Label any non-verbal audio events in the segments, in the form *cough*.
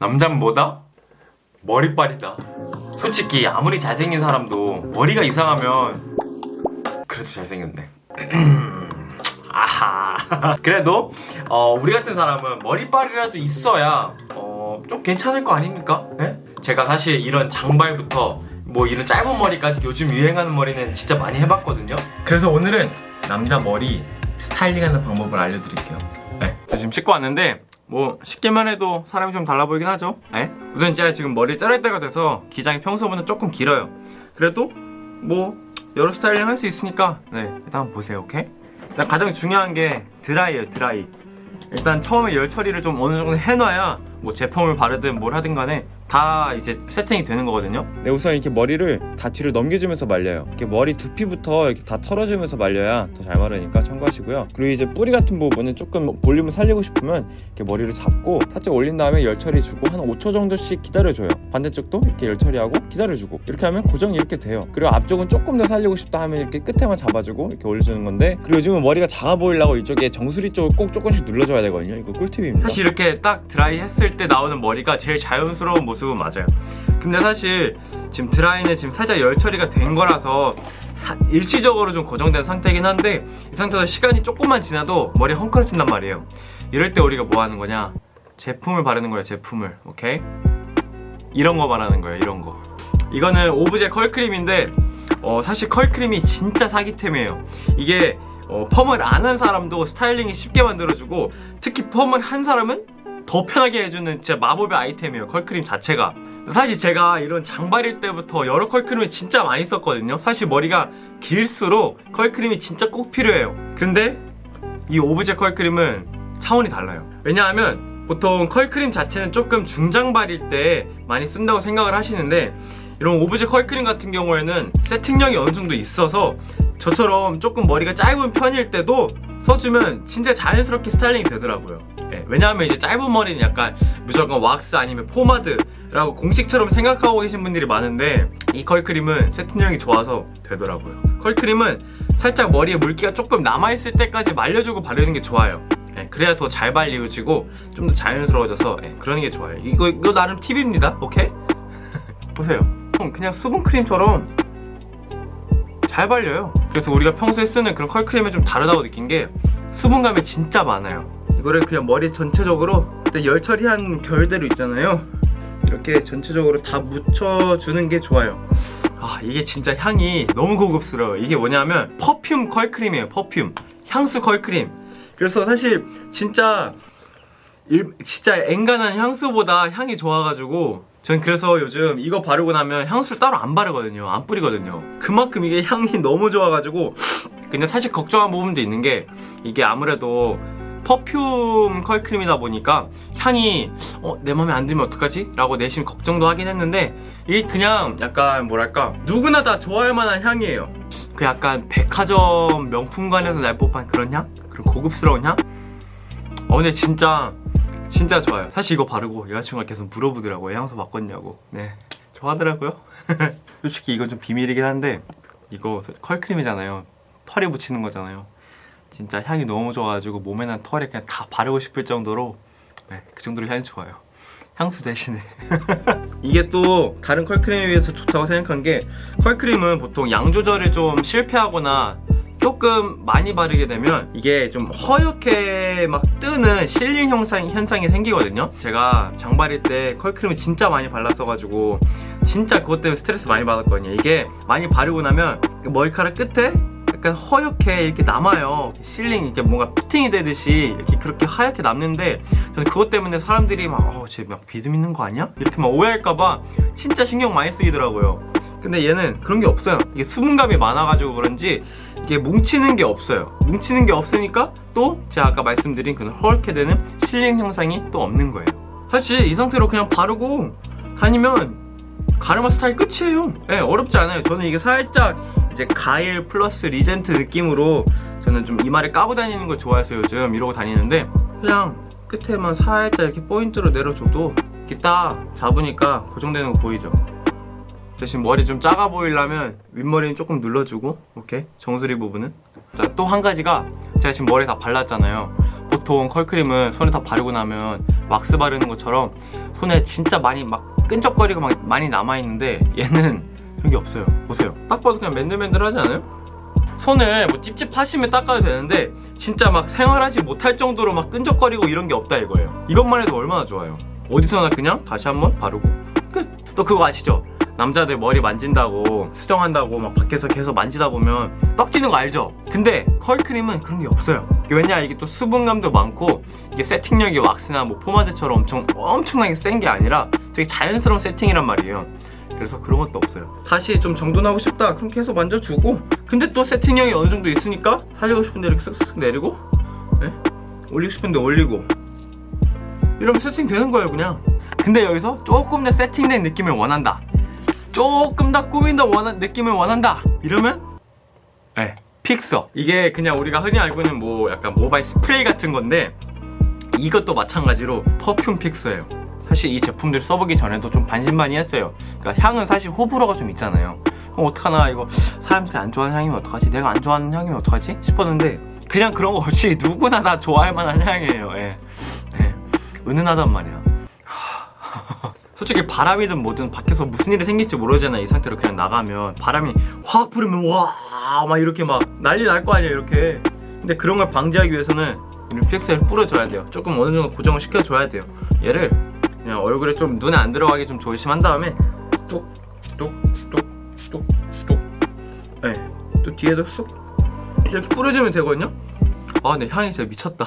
남잔 뭐다? 머리빨이다 솔직히 아무리 잘생긴 사람도 머리가 이상하면 그래도 잘생겼네 *clears throat* 아하 *laughs* 그래도 어, 우리 같은 사람은 머리빨이라도 있어야 어, 좀 괜찮을 거 아닙니까? 예? 제가 사실 이런 장발부터 뭐 이런 짧은 머리까지 요즘 유행하는 머리는 진짜 많이 해봤거든요 그래서 오늘은 남자 머리 스타일링하는 방법을 알려드릴게요 네. 저 지금 씻고 왔는데 뭐 씻기만 해도 사람이 좀 달라 보이긴 하죠 네. 우선 제가 지금 머리 자를 때가 돼서 기장이 평소보다 조금 길어요 그래도 뭐 여러 스타일링 할 수 있으니까 네 일단 보세요 오케이? 일단 가장 중요한 게 드라이예요 드라이 일단 처음에 열 처리를 좀 어느 정도 해놔야 뭐 제품을 바르든 뭘 하든 간에 다 이제 세팅이 되는 거거든요 네, 우선 이렇게 머리를 다 뒤로 넘겨주면서 말려요. 이렇게 머리 두피부터 이렇게 다 털어주면서 말려야 더 잘 마르니까 참고하시고요. 그리고 이제 뿌리 같은 부분은 조금 볼륨을 살리고 싶으면 이렇게 머리를 잡고 살짝 올린 다음에 열 처리 주고 한 5초 정도씩 기다려줘요. 반대쪽도 이렇게 열 처리하고 기다려주고 이렇게 하면 고정이 이렇게 돼요. 그리고 앞쪽은 조금 더 살리고 싶다 하면 이렇게 끝에만 잡아주고 이렇게 올려주는 건데 그리고 요즘은 머리가 작아 보이려고 이쪽에 정수리 쪽을 꼭 조금씩 눌러줘야 되거든요. 이거 꿀팁입니다. 사실 이렇게 딱 드라이 했을 때 나오는 머리가 제일 자연스러운 모습 은 맞아요. 근데 사실 지금 드라이는 지금 살짝 열 처리가 된 거라서 사- 일시적으로 좀 고정된 상태이긴 한데 이 상태에서 시간이 조금만 지나도 머리 헝클어진단 말이에요. 이럴 때 우리가 뭐 하는 거냐? 제품을 바르는 거예요 제품을. 오케이? 이런 거 바르는 거예요 이런 거. 이거는 오브제 컬크림인데 어, 사실 컬크림이 진짜 사기템이에요. 이게 어, 펌을 안 한 사람도 스타일링이 쉽게 만들어주고 특히 펌을 한 사람은 더 편하게 해주는 진짜 마법의 아이템이에요 컬크림 자체가. 사실 제가 이런 장발일 때부터 여러 컬크림을 진짜 많이 썼거든요. 사실 머리가 길수록 컬크림이 진짜 꼭 필요해요. 근데 이 오브제 컬크림은 차원이 달라요. 왜냐하면 보통 컬크림 자체는 조금 중장발일 때 많이 쓴다고 생각을 하시는데 이런 오브제 컬크림 같은 경우에는 세팅력이 어느 정도 있어서 저처럼 조금 머리가 짧은 편일 때도 써주면 진짜 자연스럽게 스타일링이 되더라고요. 예, 왜냐하면 이제 짧은 머리는 약간 무조건 왁스 아니면 포마드라고 공식처럼 생각하고 계신 분들이 많은데 이 컬크림은 세팅력이 좋아서 되더라고요. 컬크림은 살짝 머리에 물기가 조금 남아있을 때까지 말려주고 바르는 게 좋아요. 예, 그래야 더 잘 발리워지고 좀 더 자연스러워져서 예, 그러는 게 좋아요. 이거, 이거 나름 팁입니다. 오케이? *laughs* 보세요. 그냥 수분크림처럼 잘 발려요 그래서 우리가 평소에 쓰는 그런 컬크림이 좀 다르다고 느낀 게 수분감이 진짜 많아요. 이거를 그냥 머리 전체적으로 열 처리한 결대로 있잖아요. 이렇게 전체적으로 다 묻혀주는 게 좋아요. 아 이게 진짜 향이 너무 고급스러워요. 이게 뭐냐면 퍼퓸 컬크림이에요 퍼퓸. 향수 컬크림. 그래서 사실 진짜 일, 진짜 엔간한 향수보다 향이 좋아가지고 전 그래서 요즘 이거 바르고 나면 향수를 따로 안 바르거든요 안 뿌리거든요 그만큼 이게 향이 너무 좋아가지고 근데 사실 걱정한 부분도 있는 게 이게 아무래도 퍼퓸 컬크림이다 보니까 향이 어, 내 맘에 안 들면 어떡하지? 라고 내심 걱정도 하긴 했는데 이게 그냥 약간 뭐랄까 누구나 다 좋아할 만한 향이에요 그 약간 백화점 명품관에서 날 법한 그런 향? 그런 고급스러운 향? 어 근데 진짜 진짜 좋아요. 사실 이거 바르고 여자친구가 계속 물어보더라고요 향수 바꿨냐고. 네. 좋아하더라고요. *laughs* 솔직히 이건 좀 비밀이긴 한데 이거 컬크림이잖아요. 털에 붙이는 거잖아요. 진짜 향이 너무 좋아가지고 몸에 난 털에 그냥 다 바르고 싶을 정도로 네, 그 정도로 향이 좋아요. 향수 대신에. *laughs* 이게 또 다른 컬크림에 비해서 좋다고 생각한 게 컬크림은 보통 양 조절을 좀 실패하거나 조금 많이 바르게 되면 이게 좀 허옇게 막 뜨는 실링 현상, 현상이 생기거든요. 제가 장발일 때 컬크림을 진짜 많이 발랐어가지고 진짜 그것 때문에 스트레스 많이 받았거든요. 이게 많이 바르고 나면 그 머리카락 끝에 약간 허옇게 이렇게 남아요. 실링 이렇게 뭔가 피팅이 되듯이 이렇게 그렇게 하얗게 남는데 저는 그것 때문에 사람들이 막 어, 쟤 막 비듬 있는 거 아니야? 이렇게 막 오해할까봐 진짜 신경 많이 쓰이더라고요. 근데 얘는 그런 게 없어요. 이게 수분감이 많아가지고 그런지 이게 뭉치는 게 없어요. 뭉치는 게 없으니까 또 제가 아까 말씀드린 그런 허옇게 되는 실링 현상이 또 없는 거예요. 사실 이 상태로 그냥 바르고 다니면 가르마 스타일 끝이에요. 네, 어렵지 않아요. 저는 이게 살짝 이제 가일 플러스 리젠트 느낌으로 저는 좀 이마를 까고 다니는 걸 좋아해서 요즘 이러고 다니는데 그냥 끝에만 살짝 이렇게 포인트로 내려줘도 이렇게 딱 잡으니까 고정되는 거 보이죠 대신 머리 좀 작아 보이려면 윗머리는 조금 눌러주고 오케이? 정수리 부분은. 자또한 가지가 제가 지금 머리 다 발랐잖아요. 보통 컬크림은 손에 다 바르고 나면 왁스 바르는 것처럼 손에 진짜 많이 막 끈적거리고 막 많이 남아있는데 얘는 그런 게 없어요. 보세요. 딱 봐도 그냥 맨들맨들하지 않아요? 손을 뭐 찝찝하시면 닦아도 되는데 진짜 막 생활하지 못할 정도로 막 끈적거리고 이런 게 없다 이거예요. 이것만 해도 얼마나 좋아요. 어디서나 그냥 다시 한번 바르고. 끝. 또 그거 아시죠? 남자들 머리 만진다고 수정한다고 막 밖에서 계속 만지다 보면 떡지는 거 알죠? 근데 컬크림은 그런 게 없어요. 왜냐 이게 또 수분감도 많고 이게 세팅력이 왁스나 뭐 포마드처럼 엄청 엄청나게 센 게 아니라 되게 자연스러운 세팅이란 말이에요. 그래서 그런 것도 없어요. 다시 좀 정돈하고 싶다. 그럼 계속 만져주고. 근데 또 세팅력이 어느 정도 있으니까 살리고 싶은데 이렇게 쓱쓱 내리고 네? 올리고 싶은데 올리고. 이러면 세팅 되는 거예요 그냥. 근데 여기서 조금 더 세팅된 느낌을 원한다 조금 더 꾸민다 원한 느낌을 원한다. 이러면? 네 픽서. 이게 그냥 우리가 흔히 알고 있는 뭐 약간 모바일 스프레이 같은 건데 이것도 마찬가지로 퍼퓸 픽서예요. 사실 이 제품들을 써보기 전에도 좀 반신반의했어요. 그러니까 향은 사실 호불호가 좀 있잖아요. 그럼 어떡하나 이거 사람들이 안 좋아하는 향이면 어떡하지? 내가 안 좋아하는 향이면 어떡하지? 싶었는데 그냥 그런 거 없이 *laughs* 누구나 다 좋아할 만한 향이에요. 예. 예. 은은하단 말이야 솔직히 바람이든 뭐든 밖에서 무슨 일이 생길지 모르잖아 이 상태로 그냥 나가면. 바람이 확 불으면 와 막 이렇게 막 난리 날 거 아니야 이렇게. 근데 그런 걸 방지하기 위해서는 이 립플렉스를 뿌려줘야 돼요. 조금 어느 정도 고정을 시켜줘야 돼요. 얘를 그냥 얼굴에 좀 눈에 안 들어가게 좀 조심한 다음에 뚝뚝뚝뚝뚝. 네. 또 뒤에도 쏙 이렇게 뿌려주면 되거든요? 아 근데 향이 진짜 미쳤다.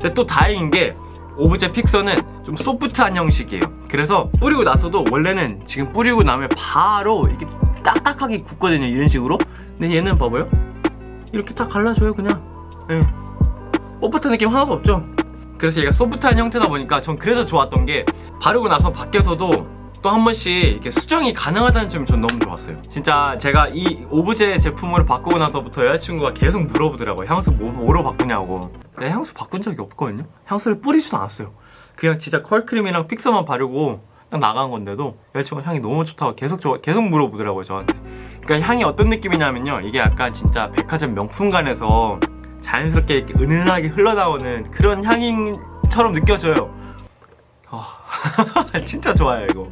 근데 또 다행인 게 오브제 픽서는 좀 소프트한 형식이에요. 그래서 뿌리고 나서도 원래는 지금 뿌리고 나면 바로 이렇게 딱딱하게 굳거든요 이런 식으로. 근데 얘는 봐봐요. 이렇게 다 갈라져요 그냥. 예. 뻣뻣한 느낌 하나도 없죠? 그래서 얘가 소프트한 형태다 보니까 전 그래서 좋았던 게 바르고 나서 밖에서도 또 한 번씩 이렇게 수정이 가능하다는 점이 전 너무 좋았어요. 진짜 제가 이 오브제 제품으로 바꾸고 나서부터 여자친구가 계속 물어보더라고요. 향수 뭐, 뭐로 바꾸냐고. 내가 향수 바꾼 적이 없거든요. 향수를 뿌리지도 않았어요. 그냥 진짜 컬크림이랑 픽서만 바르고 딱 나간 건데도 여자친구가 향이 너무 좋다고 계속 저, 계속 물어보더라고요 저한테. 그러니까 향이 어떤 느낌이냐면요. 이게 약간 진짜 백화점 명품관에서 자연스럽게 은은하게 흘러나오는 그런 향인처럼 느껴져요. 아, *laughs* 진짜 좋아요 이거.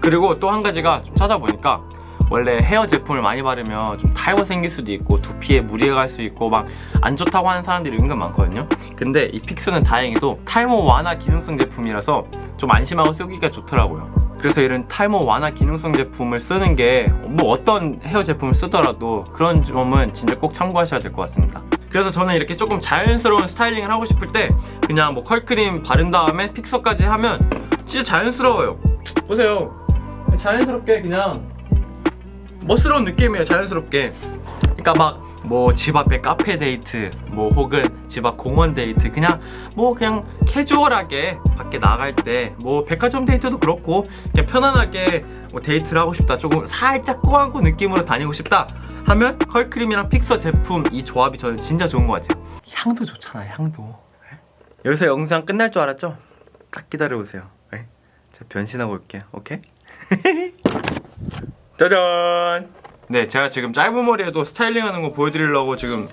그리고 또 한 가지가 좀 찾아보니까 원래 헤어 제품을 많이 바르면 좀 탈모 생길 수도 있고 두피에 무리가 갈 수 있고 막 안 좋다고 하는 사람들이 은근 많거든요. 근데 이 픽스는 다행히도 탈모 완화 기능성 제품이라서 좀 안심하고 쓰기가 좋더라고요. 그래서 이런 탈모 완화 기능성 제품을 쓰는 게 뭐 어떤 헤어 제품을 쓰더라도 그런 점은 진짜 꼭 참고하셔야 될 것 같습니다 그래서 저는 이렇게 조금 자연스러운 스타일링을 하고 싶을 때 그냥 뭐 컬크림 바른 다음에 fixer까지 하면 진짜 자연스러워요. 보세요. 자연스럽게 그냥 멋스러운 느낌이에요 자연스럽게. 그러니까 막 뭐 집 앞에 카페 데이트 뭐 혹은 집 앞 공원 데이트 그냥 뭐 그냥 캐주얼하게 밖에 나갈 때 뭐 백화점 데이트도 그렇고 그냥 편안하게 뭐 데이트를 하고 싶다 조금 살짝 꾸안꾸 느낌으로 다니고 싶다 하면 컬크림이랑 픽서 제품 이 조합이 저는 진짜 좋은 것 같아요 향도 좋잖아요 향도 네? 여기서 영상 끝날 줄 알았죠? 딱 기다려보세요 네? 제가 변신하고 올게요 오케이? *laughs* 짜잔 네 제가 지금 짧은 머리에도 스타일링하는 거 보여드리려고 지금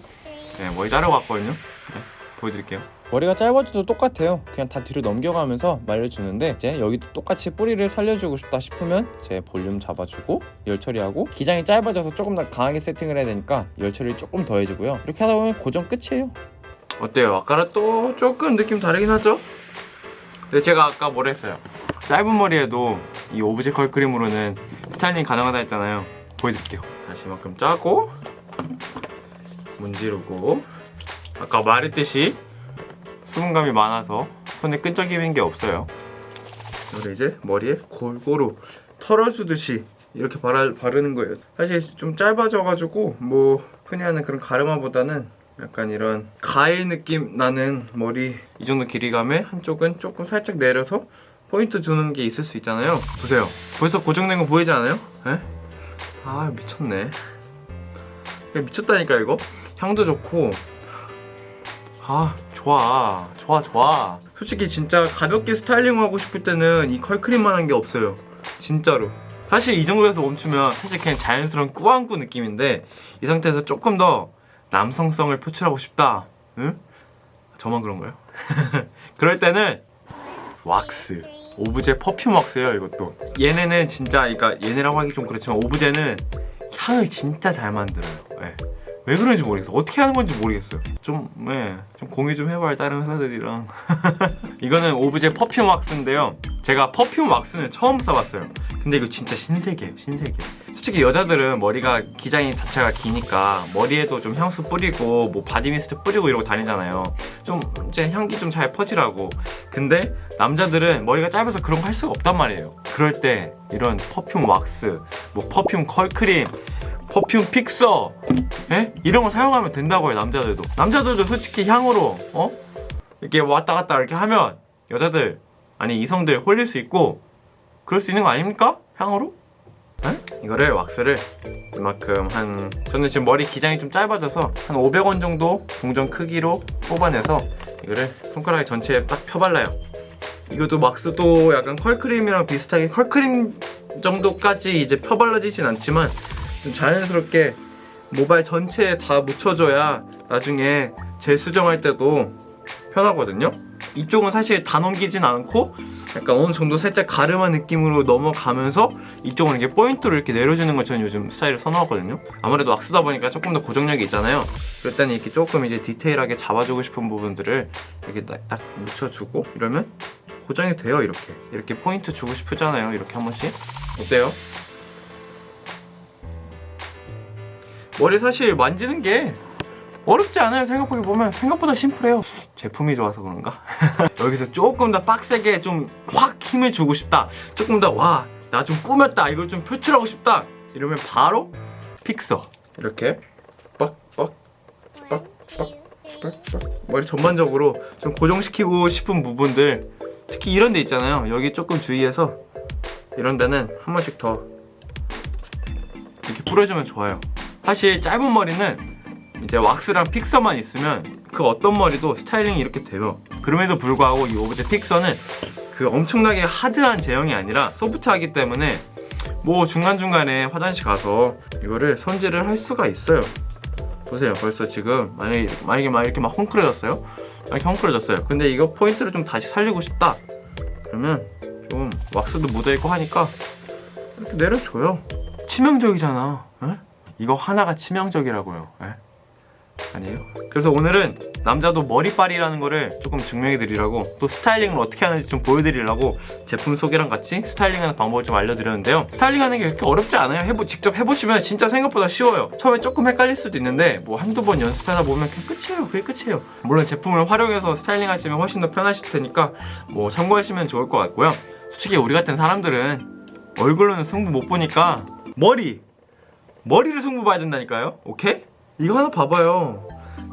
네, 머리 자르고 왔거든요 네, 보여드릴게요 머리가 짧아져도 똑같아요. 그냥 다 뒤로 넘겨가면서 말려주는데 이제 여기도 똑같이 뿌리를 살려주고 싶다 싶으면 이제 볼륨 잡아주고 열 처리하고 기장이 짧아져서 조금 더 강하게 세팅을 해야 되니까 열 처리 조금 더 해주고요. 이렇게 하다 보면 고정 끝이에요. 어때요? 아까랑 또 조금 느낌 다르긴 하죠? 근데 제가 아까 뭐라 했어요? 짧은 머리에도 이 오브제 컬 크림으로는 스타일링 가능하다 했잖아요 보여드릴게요 다시 이만큼 짜고 문지르고 아까 말했듯이 수분감이 많아서 손에 끈적이는 게 없어요. 그리고 이제 머리에 골고루 털어주듯이 이렇게 바르, 바르는 거예요. 사실 좀 짧아져가지고 뭐 흔히 하는 그런 가르마보다는 약간 이런 가일 느낌 나는 머리 이 정도 길이감에 한쪽은 조금 살짝 내려서 포인트 주는 게 있을 수 있잖아요. 보세요. 벌써 고정된 거 보이지 않아요? 에? 아 미쳤네. 야, 미쳤다니까 이거? 향도 좋고. 아 좋아. 좋아 좋아. 솔직히 진짜 가볍게 스타일링 하고 싶을 때는 이 컬크림만 한 게 없어요. 진짜로. 사실 이 정도에서 멈추면 사실 그냥 자연스러운 꾸안꾸 느낌인데 이 상태에서 조금 더 남성성을 표출하고 싶다. 응? 저만 그런가요? *laughs* 그럴 때는 왁스. 오브제 perfume 왁스예요 이것도. 얘네는 진짜 그러니까 얘네라고 하기 좀 그렇지만 오브제는 향을 진짜 잘 만들어요. 예. 왜 그런지 모르겠어. 어떻게 하는 건지 모르겠어요. 좀, 예, 좀 공유 좀 해봐요 다른 회사들이랑. *laughs* 이거는 오브제 perfume 왁스인데요. 제가 perfume 왁스는 처음 써봤어요. 근데 이거 진짜 신세계예요 신세계. 솔직히 여자들은 머리가 기장이 자체가 기니까 머리에도 좀 향수 뿌리고 뭐 body mist 뿌리고 이러고 다니잖아요. 좀 이제 향기 좀 잘 퍼지라고. 근데 남자들은 머리가 짧아서 그런 거 할 수가 없단 말이에요. 그럴 때 이런 퍼퓸 왁스 뭐 퍼퓸 컬크림 퍼퓸 픽서 예? 이런 거 사용하면 된다고요 남자들도 남자들도 솔직히 향으로 어? 이렇게 왔다 갔다 이렇게 하면 여자들 아니 이성들 홀릴 수 있고 그럴 수 있는 거 아닙니까? 향으로? 에? 이거를 왁스를 이만큼 한 저는 지금 머리 기장이 좀 짧아져서 한 500원 정도 동전 크기로 뽑아내서 이거를 손가락 전체에 딱 펴발라요 이것도 왁스도 약간 컬크림이랑 비슷하게 컬크림 정도까지 이제 펴발라지진 않지만 좀 자연스럽게 모발 전체에 다 묻혀줘야 나중에 재수정할 때도 편하거든요. 이쪽은 사실 다 넘기진 않고 약간 어느 정도 살짝 가름한 느낌으로 넘어가면서 이쪽은 이렇게 포인트로 이렇게 내려주는 걸 저는 요즘 스타일을 선호하거든요. 아무래도 왁스다 보니까 조금 더 고정력이 있잖아요. 그럴 때는 이렇게 조금 이제 디테일하게 잡아주고 싶은 부분들을 이렇게 딱, 딱 묻혀주고 이러면 고정이 돼요 이렇게. 이렇게 포인트 주고 싶잖아요 이렇게 한 번씩. 어때요? 머리 사실 만지는 게 어렵지 않아요. 생각해 보면 생각보다 심플해요. 제품이 좋아서 그런가? *laughs* 여기서 조금 더 빡세게 좀 확 힘을 주고 싶다. 조금 더 와 나 좀 꾸몄다. 이걸 좀 표출하고 싶다. 이러면 바로 픽서. 이렇게 빡빡 빡빡 머리 전반적으로 좀 고정시키고 싶은 부분들. 특히 이런 데 있잖아요. 여기 조금 주의해서 이런 데는 한 번씩 더 이렇게 뿌려주면 좋아요 사실 짧은 머리는 이제 왁스랑 픽서만 있으면 그 어떤 머리도 스타일링이 이렇게 돼요. 그럼에도 불구하고 이 오브제 픽서는 그 엄청나게 하드한 제형이 아니라 소프트하기 때문에 뭐 중간중간에 화장실 가서 이거를 손질을 할 수가 있어요. 보세요. 벌써 지금 만약에, 만약에 막 이렇게 막 헝클어졌어요? 이렇게 헝클어졌어요. 근데 이거 포인트를 좀 다시 살리고 싶다. 그러면 좀 왁스도 묻어있고 하니까 이렇게 내려줘요. 치명적이잖아. 에? 이거 하나가 치명적이라고요. 에? 아니에요? 그래서 오늘은 남자도 머리빨이라는 거를 조금 증명해 드리라고 또 스타일링을 어떻게 하는지 좀 보여드리려고 제품 소개랑 같이 스타일링하는 방법을 좀 알려드렸는데요. 스타일링하는 게 그렇게 어렵지 않아요. 해보, 직접 해보시면 진짜 생각보다 쉬워요. 처음에 조금 헷갈릴 수도 있는데 뭐 한두 번 연습하다 보면 그냥 끝이에요. 그게 끝이에요. 물론 제품을 활용해서 스타일링 하시면 훨씬 더 편하실 테니까 뭐 참고하시면 좋을 것 같고요. 솔직히 우리 같은 사람들은 얼굴로는 승부 못 보니까 머리 머리를 승부 봐야 된다니까요 오케이? 이거 하나 봐봐요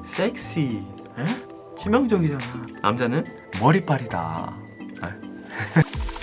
섹시 에? 치명적이잖아 남자는 머리빨이다 에? *laughs*